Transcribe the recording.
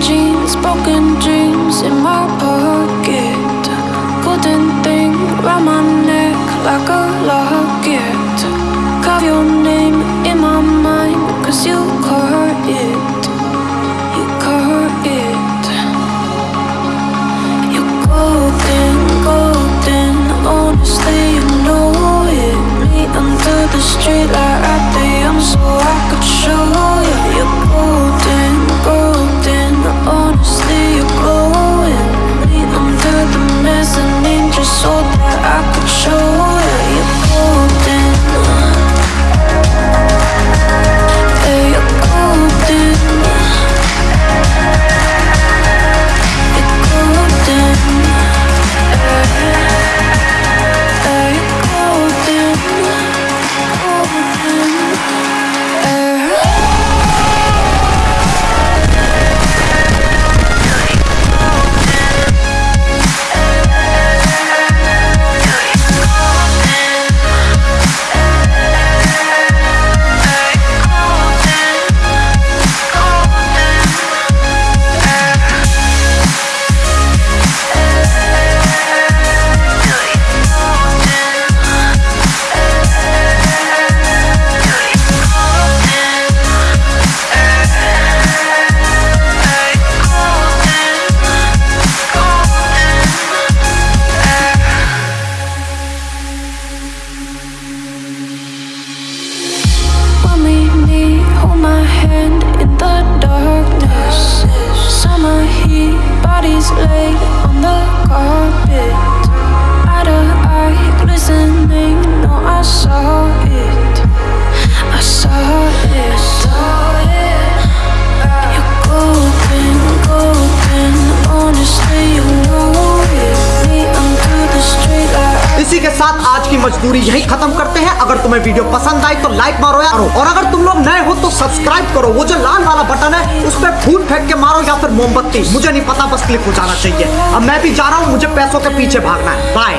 jeans, broken dreams in my pocket. Golden thing around my neck like a hand in the darkness. Summer heat, bodies laid on the carpet. Eye to eye, glistening. No, I saw it. I saw it. You're golden, golden. Honestly, you know it. Me under the street इसी के साथ आज की मजदूरी यही खत्म करते हैं अगर तुम्हें वीडियो पसंद आई तो लाइक मारो यार और अगर तुम लोग नए हो तो सब्सक्राइब करो। वो जो लाल वाला बटन है, उस पर फूल फेंक के मारो या फिर मोमबत्ती। मुझे नहीं पता, बस क्लिक हो जाना चाहिए। अब मैं भी जा रहा हूँ, मुझे पैसों के पीछे भागना है। बाय